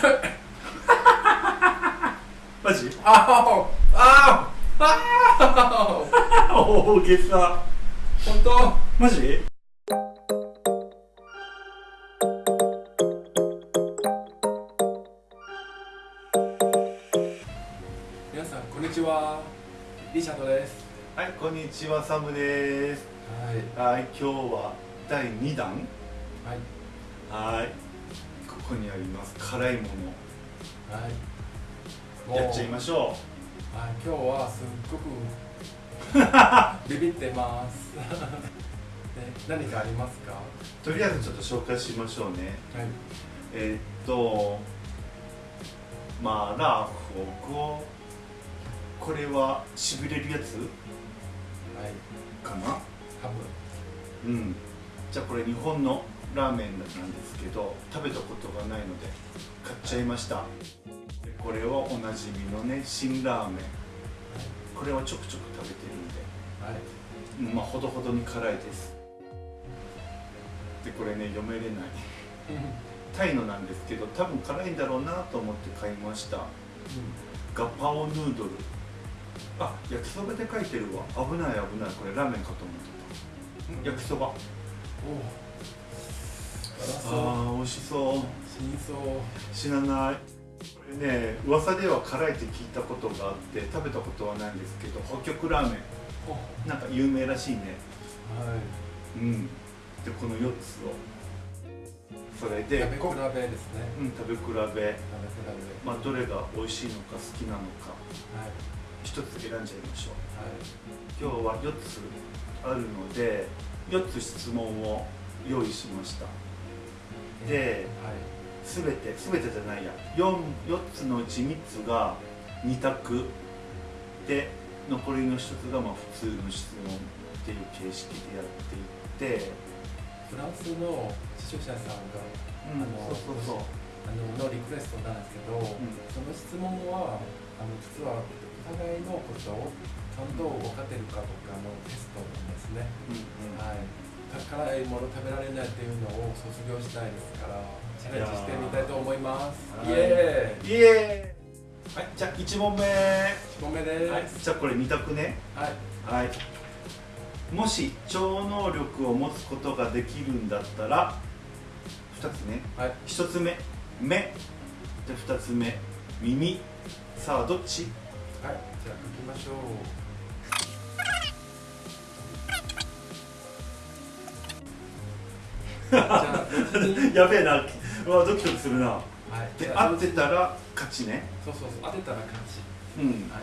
マジ？あああ大げさ。本当？マジ？皆さんこんにちは。リチャードです。はいこんにちはサムですはいはい今日は第2弾はいはいここにあります。辛いもはい。のやっちゃいましょあ今日はすっごく ビビってます。ね何かありますか？はうとりあえずちょっと紹介しましょうね。い。えーっとマーラー火锅これはしびれるやつ？はい。かな？ハうん。じゃあこれ日本の？ラーメンなんですけど食べたことがないので買っちゃいました。でこれはおなじみのね辛ラーメン。これはちょくちょく食べてるんで。ムはい。うんまあほどほどに辛いです。でこれね読めれない。タイのなんですけど多分辛いんだろうなと思って買いました。ガパオヌードル。あ焼きそばで書いてるわ。危ない危ない。これラーメンかと思ってた。ん。焼きそば。おおあー美味しそう死にそう知らない。これね噂では辛いって聞いたことがあって食べたことはないんですけど北極ラーメおンなんか有名らしいね。はいうんでこの4つをそ。れで食べ比こべですね。うん。食べ比べ。食べ比べ。まあどれが美味しいのか。好きなのかはい。一つ選んじゃいましょう。はい。今日は4つあるので4つ質問を用意しました。ではい全て全てじゃないや。4, 4つのうち3つが2択。で残りの1つがまあ普通の質問っていう形式でやっていって。フランスの視聴者さんがうんあのそうそうそう。あののリクエストなんですけど、その質問はあの実はお互いのことをちゃんと分かってるかとかのテストなんですね、うんうん。はい辛いもの食べられないっていうのを卒業したいですからチャレンジしてみたいと思います。はいイエーイ。イエー。イはいじゃあ1問目。1問目です。はいじゃあこれ2択ね。はい。はい。もし超能力を持つことができるんだったら2つね。はい。1つ目目。で2つ目耳。さあどっち？はい。じゃあ書きましょう やべえなうわドキドキするな。はい。でじゃあ合ってたら勝ちね。そうそうそう当てたら勝ち。うん。はい、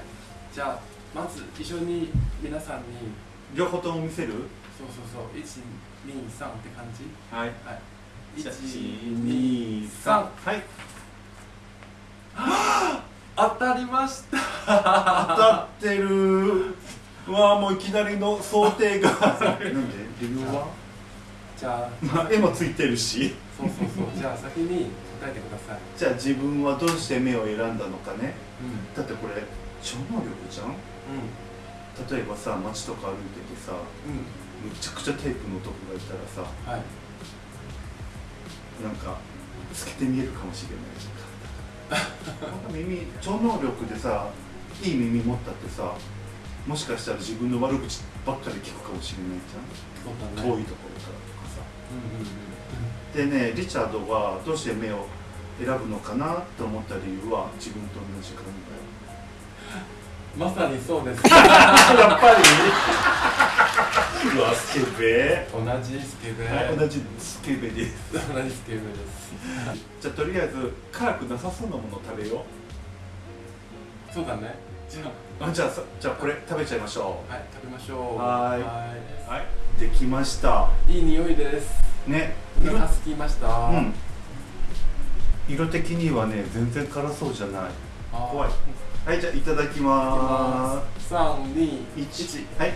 じゃあまず一緒に皆さんに。両方とも見せる？そうそうそう123って感じ。はい。はい。123 123はい。当たりました。当たってる。うわもういきなりの想定が。なんで？理由は？じゃあまあ絵もついてるし。そうそうそう。じゃあ先に答えてください。じゃあ自分はどうして目を選んだのかね。うん。だってこれ超能力じゃん。う例えばさ街とか歩いててさん。むちゃくちゃテープの男がいたらさうんはい。なんか透けて見えるかもしれない。じゃんなんか耳超能力でさいい耳持ったってさもしかしたら自分の悪口ばっかり聞くかもしれないじゃん。だね。遠いところでねリチャードがどうして目を選ぶのかなって思った理由は自分と同じ考 まさにそうです。え やっぱり。うわスケベ。同じスケベ。はい同じスケベです。同じスケベです。じゃあとりあえず辛くなさそうなものを食べよそうだねじゃうあじゃあさじゃあこれ食べちゃいましょあはい食べましょう。はい。はい。できました。いいい匂いです。ね。お色腹すきました。うん。色的にはね全然辛そうじゃない。怖い。はいじゃあいただきま三二ー一す。はい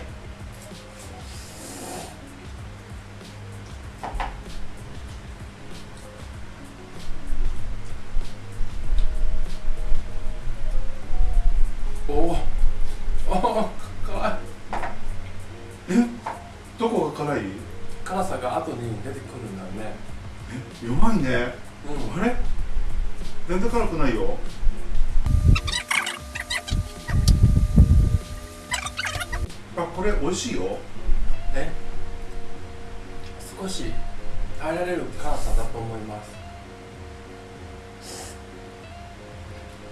る辛さだと思います。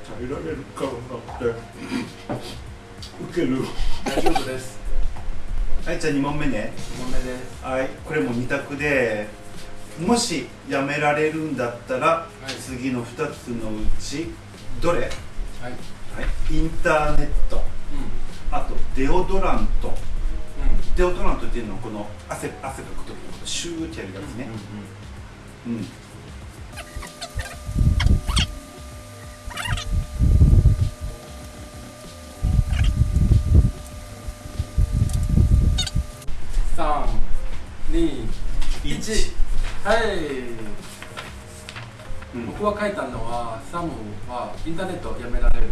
耐えられるからなってウケる。大丈夫です。はいじゃあ2問目ね。2問目です。はいこれも2択でもしやめられるんだったら、い。次の2つのうちどれ、はい、はいインターネット。うあとデオドラント。んうん。デオドラントっていうのはこの汗汗かく時のシューってやるやつね。うん、三二1、はいうん、僕は書いたのはサムはインターネットやめられる。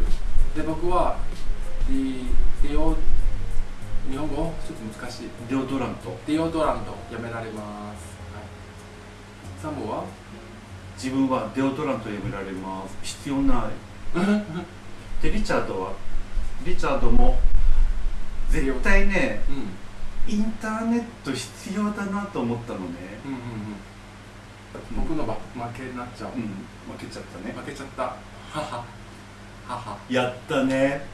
で僕はディディオ日本語？ちょっと難しい。デオドラント。ディオドラントやめられます、はい、サムは自分はデオドラントやめられます必要ないでリチャードはリチャードも絶対ねうんインターネット必要だなと思ったのね、うんうんうん僕のば負けになっちゃう、うん負けちゃったね負けちゃったははははやったね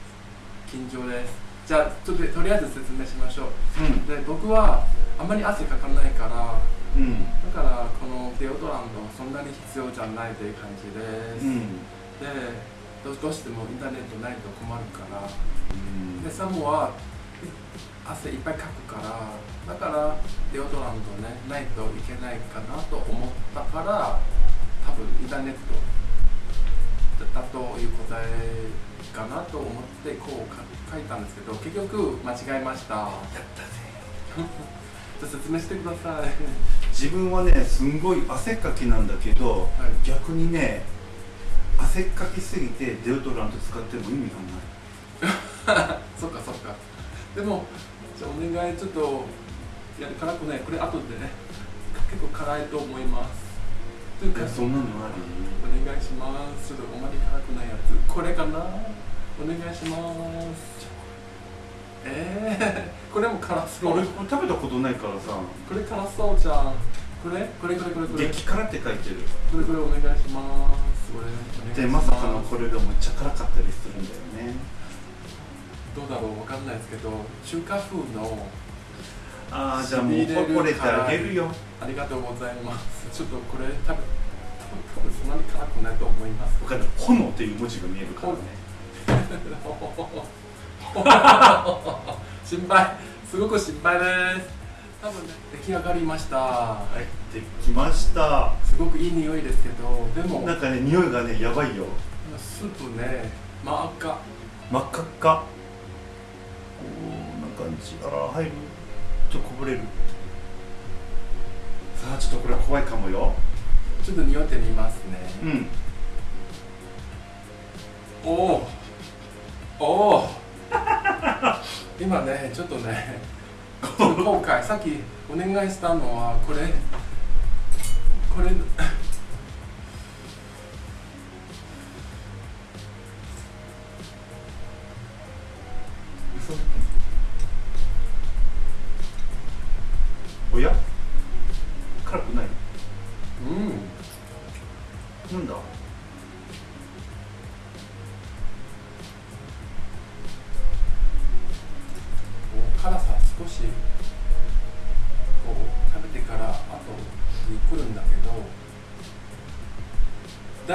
緊張ですじゃあちょっととりあえず説明しましょううんで僕はあんまり汗かかないからうん。だからこのデオドラントそんなに必要じゃないという感じです、うん。でどどうしてもインターネットないと困るから。うん。でサムは汗いっぱいかくからだからデオドラントねないといけないかなと思ったから多分インターネットだだという答えかなと思ってこうか書いたんですけど結局間違えました。やったぜ。説明してください自分はねすんごい汗っかきなんだけど、はい。逆にね汗っかきすぎてデオドラント使っても意味がない。そっかそっか。でもじゃあお願いちょっといや辛くない。これ後でね結構辛いと思います。というかえそんなのあお願いします。ちょっとあまり辛くないやつ。これかな？お願いしますえー、これも辛りそう。俺食べたことないからさ。これ辛そうじゃん。これ？これこれこれこれ。激辛って書いてる。これこれお願いします。これでまさかのこれがめっちゃ辛かったりするんだよね。どうだろう？わかんないですけど中華風のああじゃあもうしびれるほれてあげるよありがとうございます。ちょっとこれ多分多分そんなに辛くないと思います。わかる炎っていう文字が見えるからね 心配。すごく心配です。多分ね出来上がりました。はい。できました。すごくいい匂いですけどでもなんかね匂いがねやばいよ。スープね真っ赤。真っ赤っか。こんな感じ。あら入る。ちょっとこぼれる。さあちょっとこれ怖いかもよ。ちょっと匂ってみますね。うん。おおおお 今ねちょっとねちょっと後悔。さっきお願いしたのはこれ。これ。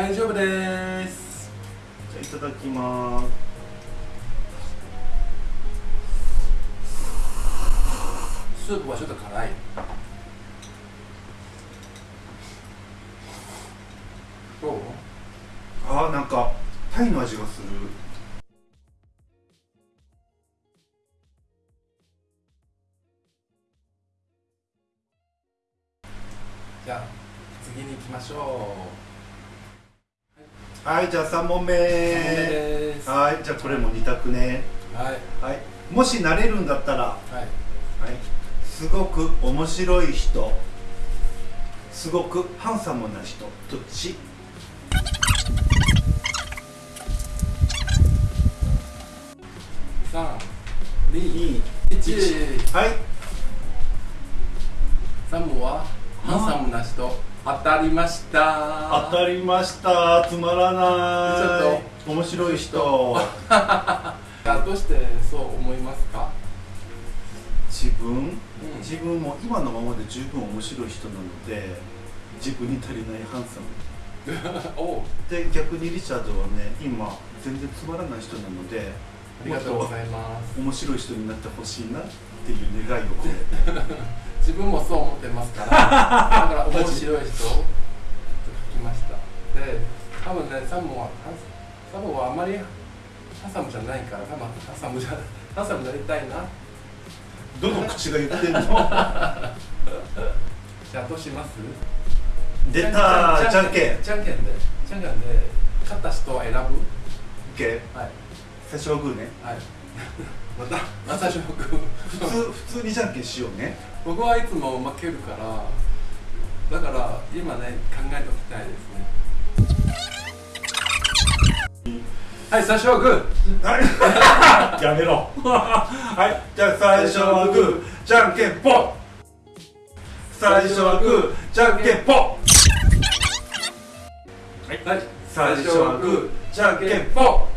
大丈夫です。じゃあいただきます。スープはちょっと辛い。どう？あーなんかタイの味がする。じゃあ次に行きましょはいじゃあ3問目。はいじゃあこれも2択ね。はい、はい、もしなれるんだったら、はい、はい、すごく面白い人。すごくハンサムな人。どっち？321はい。3問はハンサムな人。当たりました。当たりました。つまらない。ちょっ面白い人。あどうしてそう思いますか？自分、ん。自分も今のままで十分面白い人なので自分に足りないハンサム。で逆にリチャードはね今全然つまらない人なのでありがとうございます。面白い人になってほしいなっていう願いを込めて 自分もそう思ってますから。だから面白い人を書きました。で多分ねサムはサムはあまりハサムじゃないから多分ハサムじゃハサムになりたいな。どの口が言ってんの？じゃあどうします？出たじゃんけんじゃんけんでじゃんけんで勝った人を選ぶ？OK はい。最初はグーね。はい。またまた勝負。普通普通にじゃんけんしようね僕はいつも負けるからだから今ね考えておきたいですね。はい最初はグはい。やめろ。はい。じゃあ最初はグー。じゃんけんぽん。最初はグー。じゃんけんぽはい。最初はグー。じゃんけんぽん。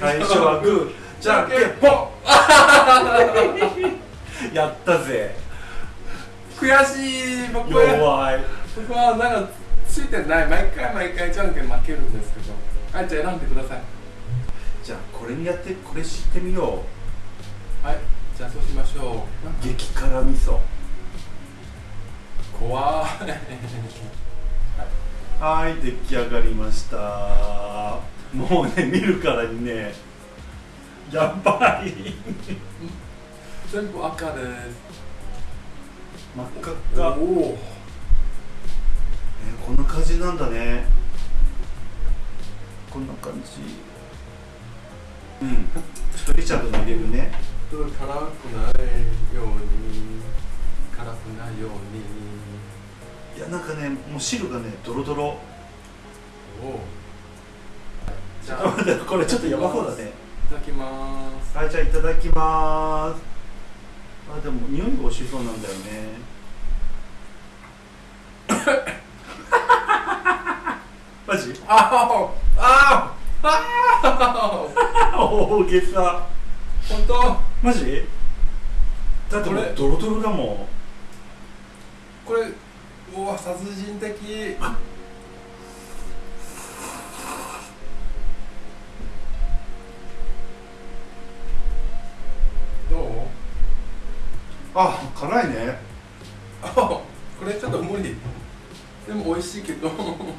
最初はグー。じゃんけんぽん やったぜ。悔しい。僕は弱い。僕はなんかついてない。毎回毎回じゃんけん負けるんですけど。はいじゃあ選んでください。じゃあこれにやってこれ知ってみよはい。じゃあそうしましょう。激辛味噌。う怖い。はい出来上がりました。もうね見るからにねやばい 全部赤で。す真っ赤っか。おお。えーこんな感じなんだね。こんな感じ。うん。ちょっとリチャードも入れるね。辛くないように。辛くないように。いやなんかねもう汁がねドロドロ。おお。じゃあこれちょっとやばそうだね。いただきます。はいじゃあいただきますあでも匂いが美味しそうなんだよね。マジ？ああああ大げさ。本当？マジ？だってもこれ。うドロドロだもん。これうわ殺人的あ辛いね。あこれちょっと無理。でも美味しいけど。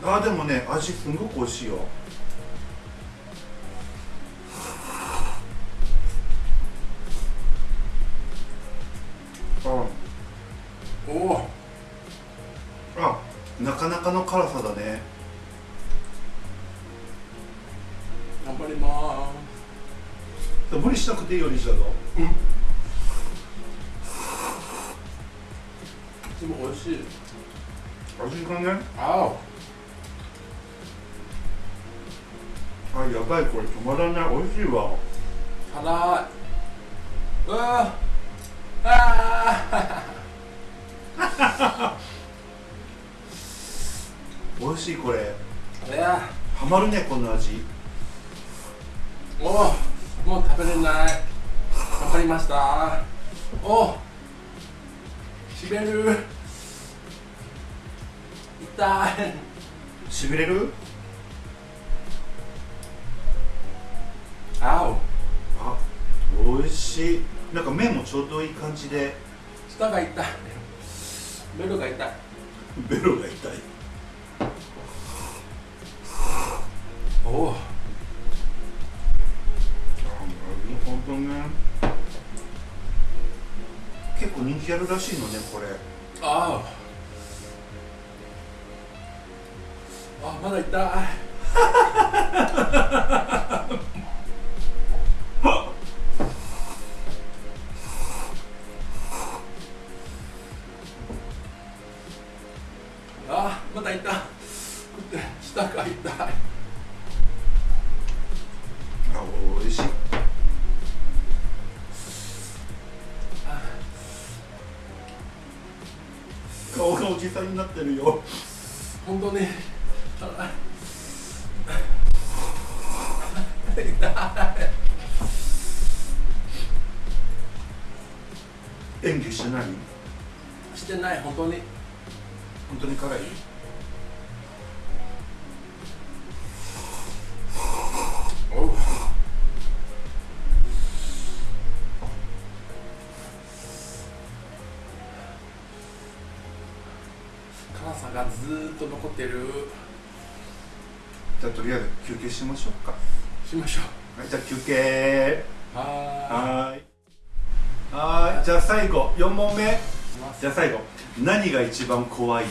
あでもね味すんごく美味しいよ。あおおあなかなかの辛さだね。頑張りま無理しなくていいよリチャードすでしい。味がねああやばいこれ止まらない。美味しいわ。辛い。うわ。あ 美味しいこれ。や。ハマるねこの味。おおもう食べれない。頑張りました。おおしびれる痛いしびれる？あお。あ美味しい。なんか麺もちょうどいい感じで。舌が痛い。ベロが痛い。ベロが痛い。おおあなるほどね。結構人気あるらしいのねこれ。ああまだい った。あまだいった。下が痛いあおいしい。顔がおじさんになってるよ。さがずっと残ってる。じゃあとりあえず休憩しましょうか。しましょう。はいじゃあ休憩。はい。はい。じゃあ最後4問目。じゃあ最後何が一番怖い？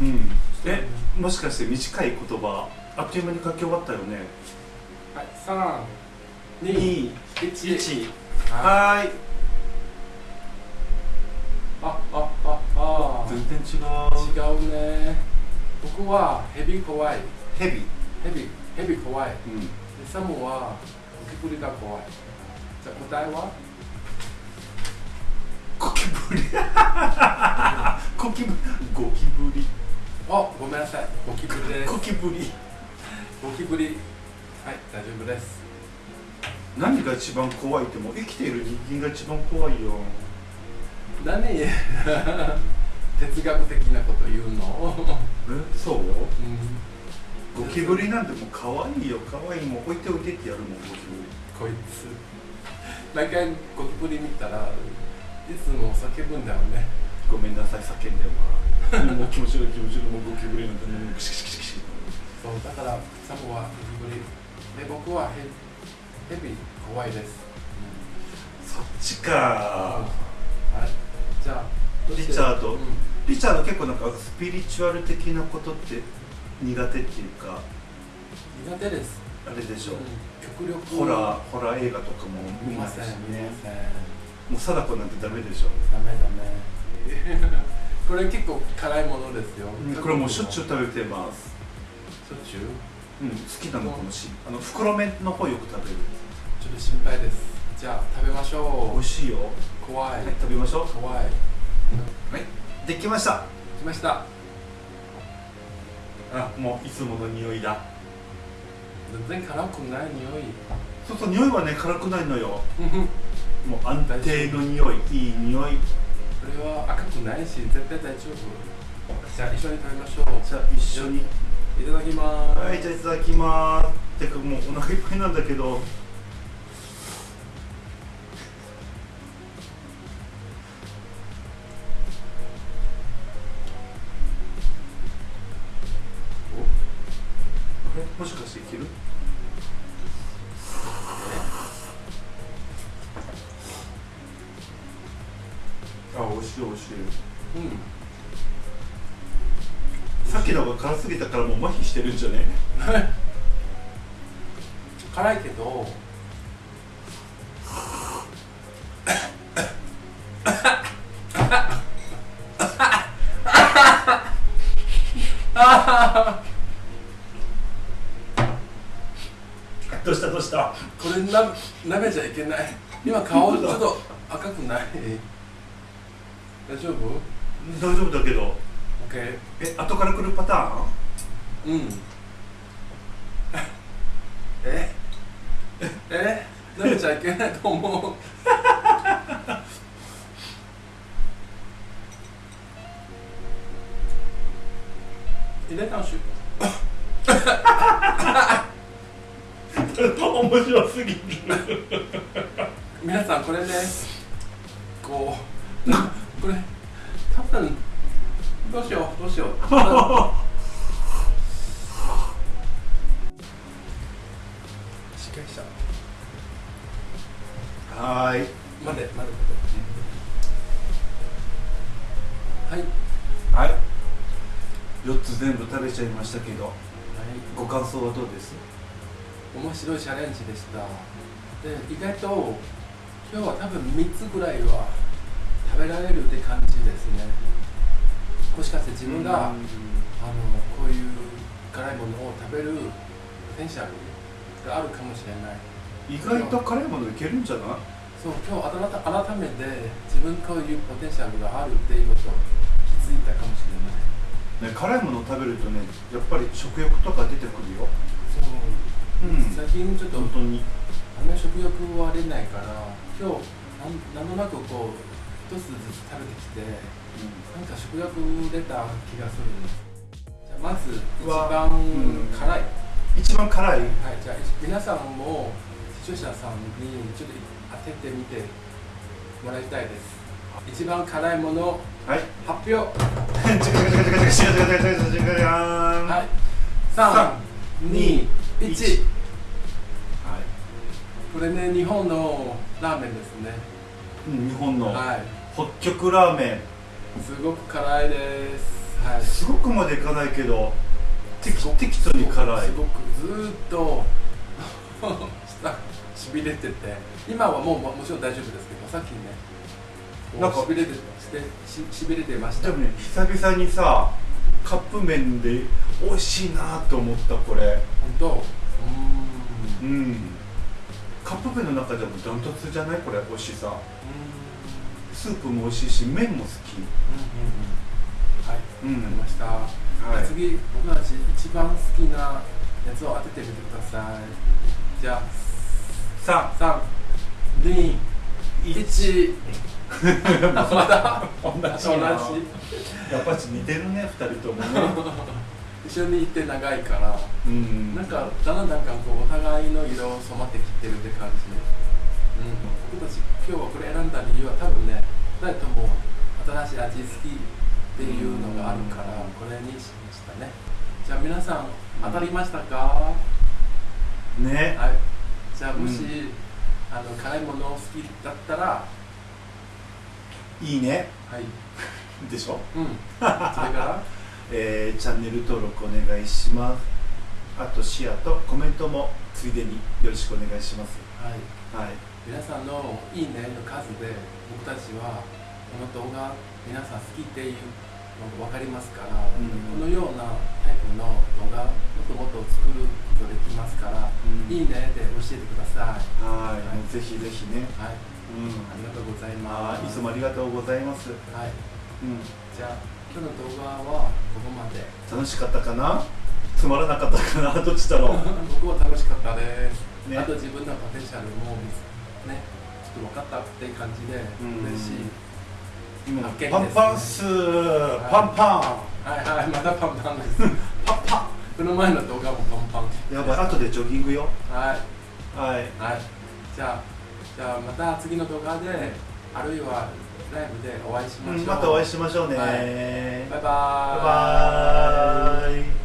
うん、え、もしかして短い言葉あっという間に書き終わったよね？はい、さあ。二、一はい。ああああ。全然違う。違うね。僕は蛇怖い。蛇。蛇。蛇怖い、うん、でサモはゴキブリが怖い。じゃあ答えは？ゴキブリ。ゴキブリ。ゴキブリ。あごめんなさい。ゴキブリゴキブリ。ゴキブリ。はい大丈夫です。何が一番怖いってもう生きている人間が一番怖いよ。何？哲学的なこと言うの？え？そう？うん。ゴキブリなんてもう可愛いよ。可愛いもう置いておいてってやるもんゴキブリ。こいつ。毎回ゴキブリ見たらいつも叫ぶんだよね。ごめんなさい叫んでは。もう気持ちが気持ちがもうゴキブリなんてもうクシクシクシクシそうだからサムはゴキブリ。で僕はヘヘビ怖いです、そっちか。はい。じゃあリチャード。うん。リチャード結構なんかスピリチュアル的なことって苦手っていうか。苦手です。あれでしょ、うん。極力。ホラーホラー映画とかも見ませんし見ねません。もう貞子なんてダメでしょ、ダメダメ。これ結構辛いものですよ、これもうしょっちゅう食べてます。しょっちゅう？うん好きなのかもしあの袋麺の方よく食べる。ちょっと心配です。じゃあ食べましょう。美味しいよ。怖い、はい食べましょう。怖い。はいできました。来ました。あもういつもの匂いだ。全然辛くない匂い。そうそう匂いはね辛くないのよ。もう安定の匂いいい匂い。れは赤くないし絶対大丈夫。じゃあ一緒に食べましょう。じゃあ一緒にいただきます。はいじゃあいただきます。てかもうお腹いっぱいなんだけど。さっきのが辛すぎたからもう麻痺してるんじゃね？辛いけどどうした？どうした？これな舐めちゃいけない。今顔ちょっと赤くない？大丈夫？大丈夫だけど ?OK え後から来るパターン？うん。え？え？舐めちゃいけないと思う。入れたんし面白すぎる。皆さんこれねこうなこれ多分どうしようどうしよう。しっかりした。はーい。待て待て待て。はい。はい。4つ全部食べちゃいましたけどはい。ご感想はどうです？面白いチャレンジでした。で意外と今日は多分3つぐらいは食べられるって感じですねもしかして自分が、あのこういう辛いものを食べるポテンシャルがあるかもしれない。意外と辛いものいけるんじゃない？そう今日改改めて自分こういうポテンシャルがあるっていうことを気づいたかもしれない。ね、辛いものを食べるとねやっぱり食欲とか出てくるよ。そう、うん。最近ちょっと本当に。あんまり食欲は出ないから今日なんなんとなくこう一つずつ食べてきて、うん、なんか食欲出た気がするじゃあまず一番辛い、うん、一番辛い？はいじゃあ皆さんも視聴者さんにちょっと当ててみてもらいたいです。一番辛いもの、はい、発表。はい321これね日本のラーメンですね、うん、日本のはい北極ラーメすごく辛いです。はい。ンすごくまでいかないけど適適度に辛い。すごくずーっと下 しびれてて。今はもうももちろん大丈夫ですけどさっきねなんかしびれてしてししびれてました。でもね久々にさカップ麺で美味しいなと思ったこれ。本当？うーん。ううん。カップ麺の中でもダントツじゃない？これ美味しさ。ーんスープも美味しいし麺も好き。うんうんうん。はい、うん。わかりました、はい。次僕たち一番好きなやつを当ててみてください。じゃさあ3 2 1また 同同じ？じなやっぱり似てるね二人ともね。一緒に行って長いから。うん。なんかだんだんなんかこうお互いの色を染まってきてるって感じね、うん、僕たち今日はこれ選んだ理由は多分ね2人とも新しい味好きっていうのがあるからこれにしましたね。じゃあ皆さん当たりましたか、ね。はい。じゃあもし、うあの辛いもの好きだったら？いいね。はい。でしょ？うん。それから？えーチャンネル登録お願いします。あとシェアとコメントもついでによろしくお願いしますはい。はい皆さんのいいねの数で僕たちはこの動画皆さん好きっていうのが分かりますから、うん。このようなタイプの動画もっともっと作ることできますから、うん。いいねで教えてください。はい。もうぜひぜひね。はい。うん。ありがとうございあます。ーいつもありがとうございます。はい。うん。じゃあ今日の動画はここまで。楽しかったかな？つまらなかったかな？どっちだろう？僕は楽しかったです、ね。あと自分のポテンシャルもねちょっと分かったっていう感じでうん。嬉しい、今パンパンっす。パンパはいはいまだパンパンです。ンパン。パこの前の動画もパンパン。ンやばい。後でジョギングよ。はい。はい。はい。じゃあじゃあまた次の動画であるいはライブでお会いしましょう、うんまたお会いしましょうね、はい。バイバーイ。バイバーイ